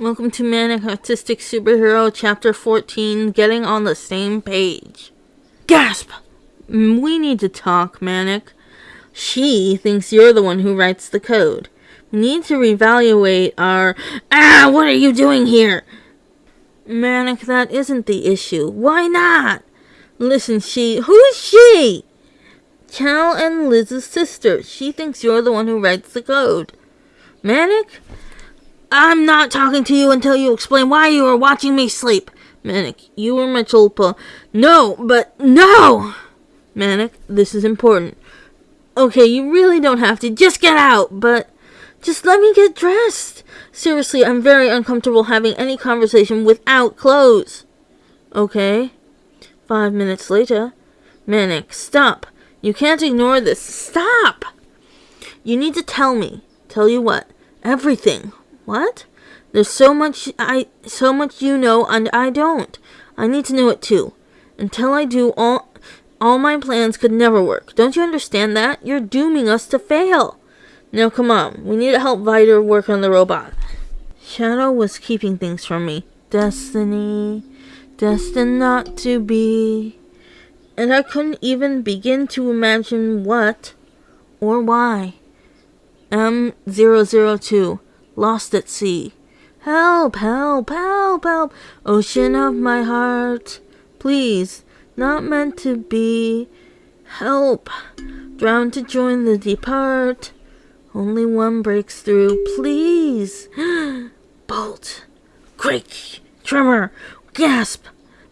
Welcome to Manic Autistic Superhero Chapter 14 Getting on the Same Page. Gasp! We need to talk, Manic. She thinks you're the one who writes the code. We need to reevaluate our. Ah, what are you doing here? Manic, that isn't the issue. Why not? Listen, she. Who is she? Cal and Liz's sister. She thinks you're the one who writes the code. Manic? I'm not talking to you until you explain why you were watching me sleep. Manic, you were my tulpa. No, but no! Manic, this is important. Okay, you really don't have to. Just get out, but just let me get dressed. Seriously, I'm very uncomfortable having any conversation without clothes. Okay. Five minutes later. Manic, stop. You can't ignore this. Stop! You need to tell me. Tell you what? Everything. What? There's so much I so much you know and I don't. I need to know it too. Until I do all all my plans could never work. Don't you understand that? You're dooming us to fail. Now come on. We need to help Viter work on the robot. Shadow was keeping things from me. Destiny, destined not to be. And I couldn't even begin to imagine what or why. M002, lost at sea. Help, help, help, help, ocean of my heart. Please, not meant to be. Help, drowned to join the depart. Only one breaks through, please. Bolt, quake, tremor, gasp.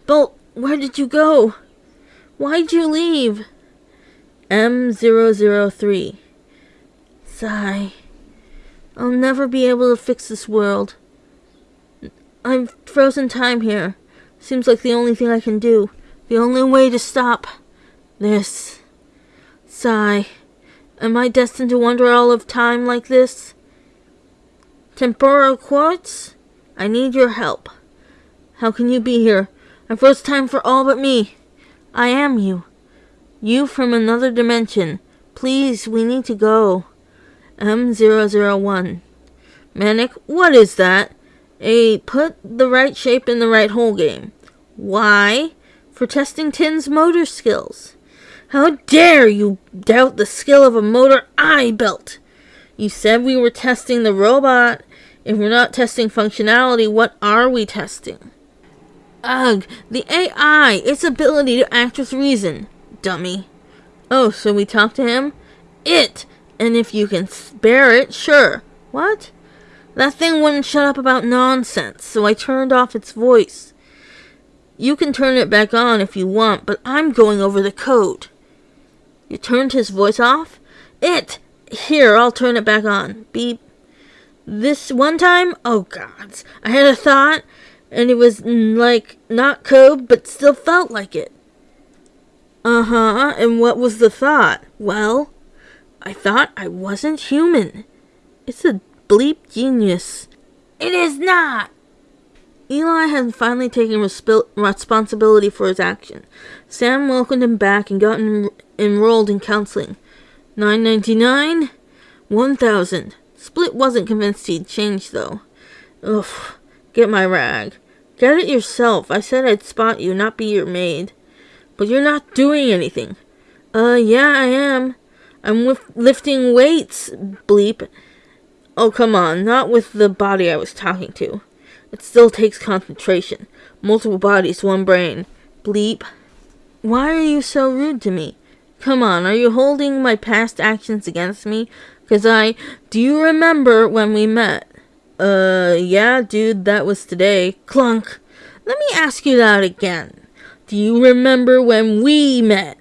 Bolt, where did you go? Why'd you leave? M003. Sigh. I'll never be able to fix this world. I've frozen time here. Seems like the only thing I can do. The only way to stop this. Sigh. Am I destined to wander all of time like this? Temporal quartz? I need your help. How can you be here? I froze time for all but me. I am you. You from another dimension. Please, we need to go. M001. Manic, what is that? A put the right shape in the right hole game. Why? For testing Tin's motor skills. How dare you doubt the skill of a motor I built? You said we were testing the robot. If we're not testing functionality, what are we testing? Ugh, the AI, its ability to act with reason. Dummy. Oh, so we talk to him? It! And if you can spare it, sure. What? That thing wouldn't shut up about nonsense, so I turned off its voice. You can turn it back on if you want, but I'm going over the code. You turned his voice off? It! Here, I'll turn it back on. Beep. This one time? Oh, gods. I had a thought, and it was, mm, like, not code, but still felt like it. Uh-huh, and what was the thought? Well, I thought I wasn't human. It's a bleep genius. It is not! Eli had finally taken resp- responsibility for his action. Sam welcomed him back and got en- enrolled in counseling. Nine ninety nine, one thousand. Split wasn't convinced he'd change though. Ugh, get my rag. Get it yourself. I said I'd spot you, not be your maid. But you're not doing anything. Uh, yeah, I am. I'm lifting weights, bleep. Oh, come on, not with the body I was talking to. It still takes concentration. Multiple bodies, one brain. Bleep. Why are you so rude to me? Come on, are you holding my past actions against me? Cause I. Do you remember when we met? Uh, yeah, dude, that was today. Clunk. Let me ask you that again. Do you remember when we met?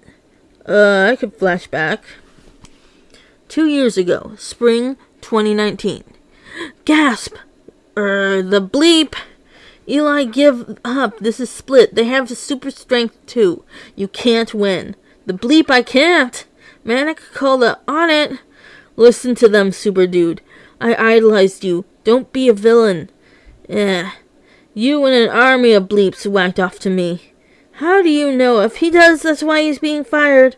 Uh, I could flash back. Two years ago, spring 2019. Gasp! Er, the bleep! Eli, give up. This is split. They have super strength too. You can't win. The bleep, I can't. Man, I could call the on it. Listen to them, super dude. I idolized you. Don't be a villain. Eh. You and an army of bleeps whacked off to me. How do you know? If he does, that's why he's being fired.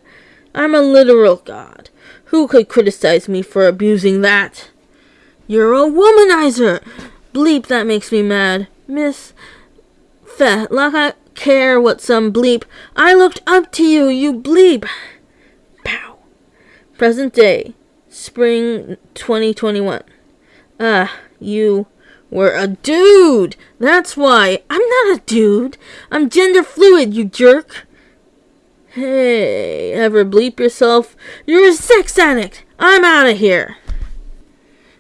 I'm a literal god. Who could criticize me for abusing that? You're a womanizer! Bleep, that makes me mad. Miss Feh, like I care what some bleep. I looked up to you, you bleep. Pow. Present day, spring 2021. Ah, you were a dude. That's why. I'm not a dude. I'm gender fluid, you jerk. Hey, ever bleep yourself? You're a sex addict. I'm out of here.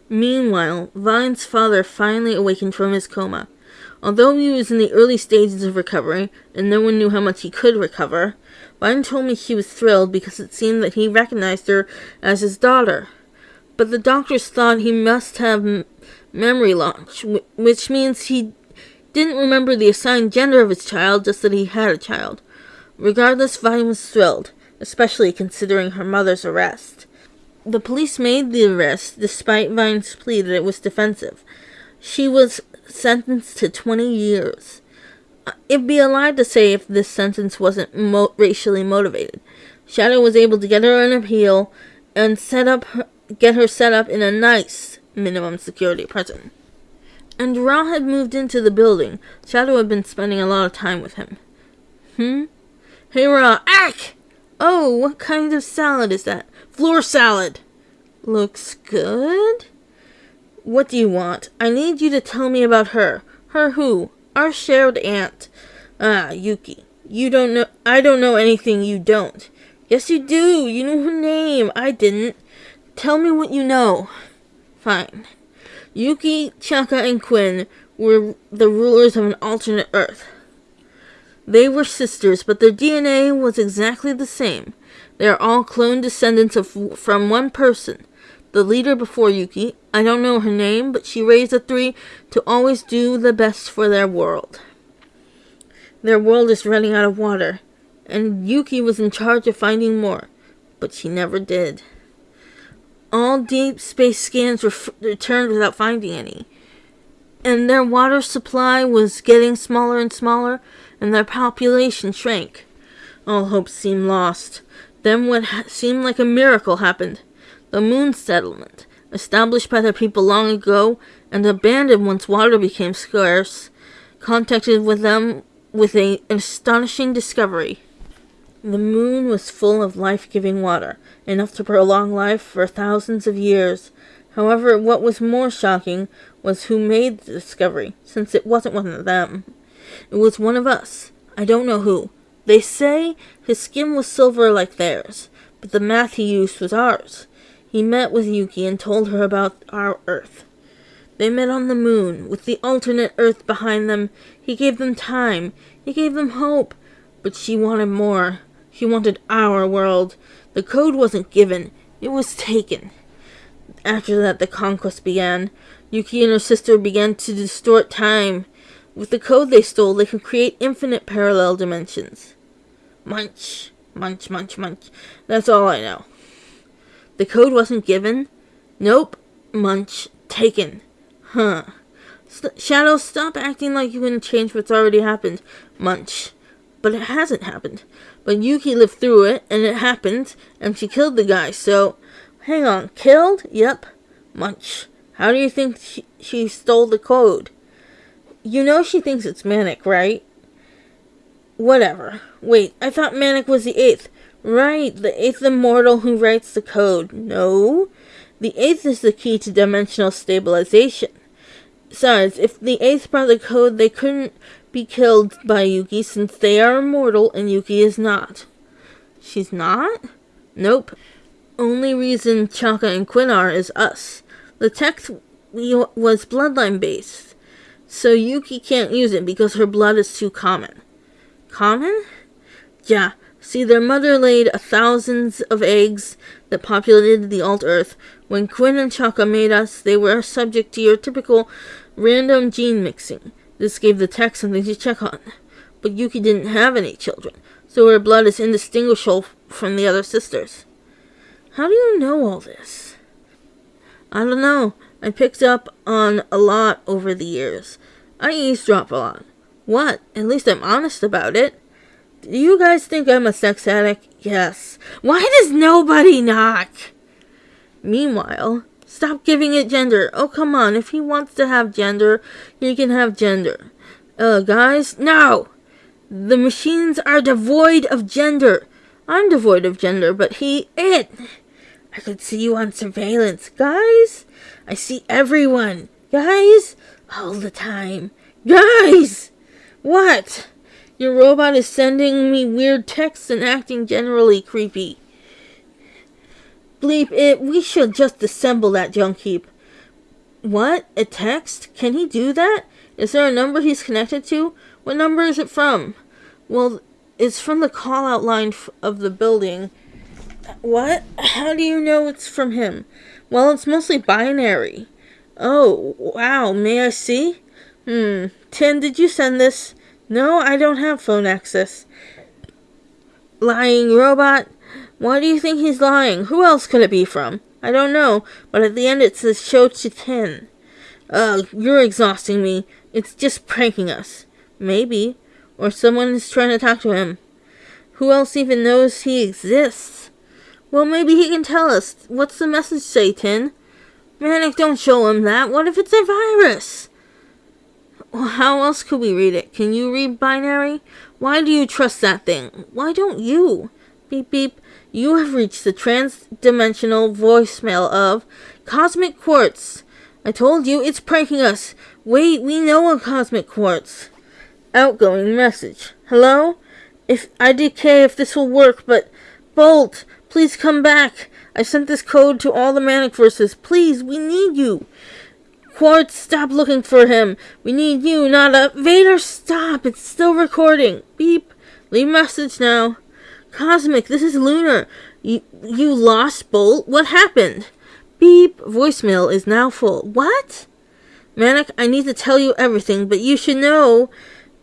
Meanwhile, Vine's father finally awakened from his coma. Although he was in the early stages of recovery, and no one knew how much he could recover, Vine told me he was thrilled because it seemed that he recognized her as his daughter. But the doctors thought he must have memory loss, which means he didn't remember the assigned gender of his child, just that he had a child. Regardless, Vine was thrilled, especially considering her mother's arrest. The police made the arrest despite Vine's plea that it was defensive. She was sentenced to 20 years. Uh, it'd be a lie to say if this sentence wasn't mo- racially motivated. Shadow was able to get her an appeal and set up her, get her set up in a nice minimum security prison. And Ra had moved into the building. Shadow had been spending a lot of time with him. Hmm? Hey, Ra. Ack! Oh, what kind of salad is that? Floor salad. Looks good. What do you want? I need you to tell me about her. Her who? Our shared aunt. Ah, Yuki. You don't know. I don't know anything you don't. Yes, you do. You know her name. I didn't. Tell me what you know. Fine. Yuki, Chaka, and Quinn were the rulers of an alternate Earth. They were sisters, but their DNA was exactly the same. They are all clone descendants of from one person. The leader before Yuki, I don't know her name, but she raised the three to always do the best for their world. Their world is running out of water, and Yuki was in charge of finding more, but she never did. All deep space scans were returned without finding any, and their water supply was getting smaller and smaller and their population shrank. All hope seemed lost. Then what ha- seemed like a miracle happened. The moon settlement, established by the people long ago and abandoned once water became scarce, contacted with them with a, an astonishing discovery. The moon was full of life-giving water, enough to prolong life for thousands of years. However, what was more shocking was who made the discovery, since it wasn't one of them. It was one of us. I don't know who. They say his skin was silver like theirs, but the math he used was ours. He met with Yuki and told her about our Earth. They met on the moon, with the alternate Earth behind them. He gave them time. He gave them hope. But she wanted more. She wanted our world. The code wasn't given. It was taken. After that, the conquest began. Yuki and her sister began to distort time. With the code they stole, they could create infinite parallel dimensions. Munch, munch, munch, munch. That's all I know. The code wasn't given? Nope. Munch, taken. Huh. St- Shadow, stop acting like you can change what's already happened. Munch. But it hasn't happened. But Yuki lived through it, and it happened, and she killed the guy, so. Hang on. Killed? Yep. Munch. How do you think she, she stole the code? You know she thinks it's Manic, right? Whatever. Wait, I thought Manic was the eighth. Right, the eighth immortal who writes the code. No. The eighth is the key to dimensional stabilization. Besides, if the eighth brought the code, they couldn't be killed by Yuki since they are immortal and Yuki is not. She's not? Nope. Only reason Chaka and Quinn are is us. The text was bloodline based. So Yuki can't use it because her blood is too common. Common? Yeah. See, their mother laid thousands of eggs that populated the alt Earth. When Quinn and Chaka made us, they were subject to your typical random gene mixing. This gave the tech something to check on. But Yuki didn't have any children, so her blood is indistinguishable from the other sisters. How do you know all this? I don't know. I picked up on a lot over the years. I eavesdrop a lot. What? At least I'm honest about it. Do you guys think I'm a sex addict? Yes. Why does nobody knock? Meanwhile, Stop giving it gender. Oh, come on. If he wants to have gender, he can have gender. Uh, guys, no! The machines are devoid of gender. I'm devoid of gender, but he, it. I could see you on surveillance. Guys, I see everyone. Guys, all the time. Guys! What? Your robot is sending me weird texts and acting generally creepy. Bleep it, we should just disassemble that junk heap. What? A text? Can he do that? Is there a number he's connected to? What number is it from? Well, it's from the call out line of the building. What? How do you know it's from him? Well, it's mostly binary. Oh, wow. May I see? Hmm. Tin, did you send this? No, I don't have phone access. Lying robot? Why do you think he's lying? Who else could it be from? I don't know, but at the end it says show to Tin. Ugh, you're exhausting me. It's just pranking us. Maybe. Or someone is trying to talk to him. Who else even knows he exists? Well, maybe he can tell us. What's the message Satan? Manic, don't show him that. What if it's a virus? How else could we read it? Can you read binary? Why do you trust that thing? Why don't you? Beep beep. You have reached the trans-dimensional voicemail of Cosmic Quartz. I told you it's pranking us. Wait, we know a Cosmic Quartz. Outgoing message. Hello? If I decay if this will work, but Bolt, please come back. I sent this code to all the manic verses. Please, we need you. Quartz, stop looking for him. We need you, not a Vader. Stop! It's still recording. Beep. Leave message now. Cosmic, this is Lunar. You, you lost Bolt? What happened? Beep. Voicemail is now full. What? Manic, I need to tell you everything, but you should know.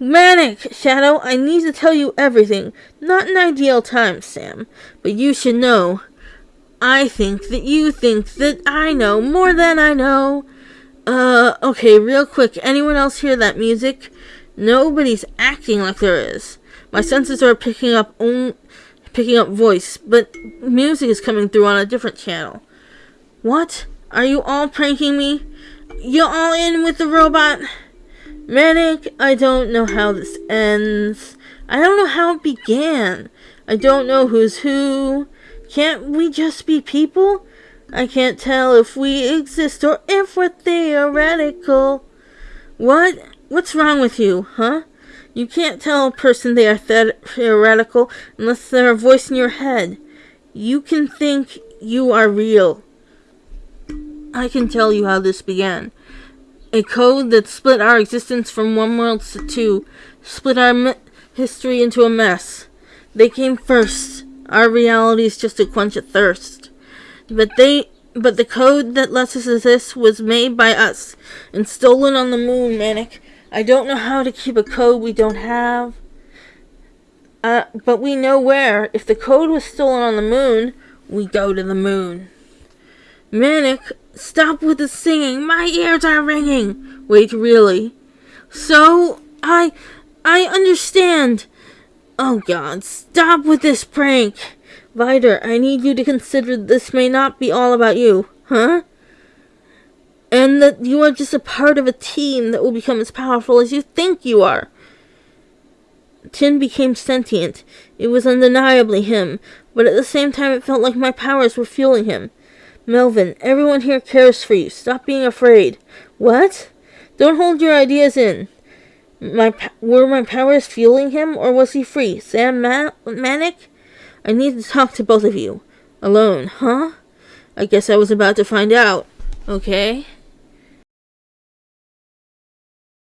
Manic, Shadow, I need to tell you everything. Not an ideal time, Sam, but you should know. I think that you think that I know more than I know. Uh, okay, real quick. Anyone else hear that music? Nobody's acting like there is. My senses are picking up only picking up voice, but music is coming through on a different channel. What? Are you all pranking me? You all in with the robot? Manic, I don't know how this ends. I don't know how it began. I don't know who's who. Can't we just be people? I can't tell if we exist or if we're theoretical. What? What's wrong with you, huh? You can't tell a person they are theoretical unless they're a voice in your head. You can think you are real. I can tell you how this began. A code that split our existence from one world to two, split our history into a mess. They came first. Our reality is just to quench a thirst. But they but the code that lets us exist was made by us and stolen on the moon, Manic. I don't know how to keep a code we don't have. Uh, but we know where. If the code was stolen on the moon, we go to the moon. Manic, stop with the singing. My ears are ringing. Wait, really? So, I, I understand. Oh God, stop with this prank. Vider, I need you to consider this may not be all about you, huh? and that you are just a part of a team that will become as powerful as you think you are. Tin became sentient. It was undeniably him, but at the same time it felt like my powers were fueling him. Melvin, everyone here cares for you. Stop being afraid. What? Don't hold your ideas in. My were my powers fueling him, or was he free? Sam Ma Manic? I need to talk to both of you. Alone, huh? I guess I was about to find out. Okay.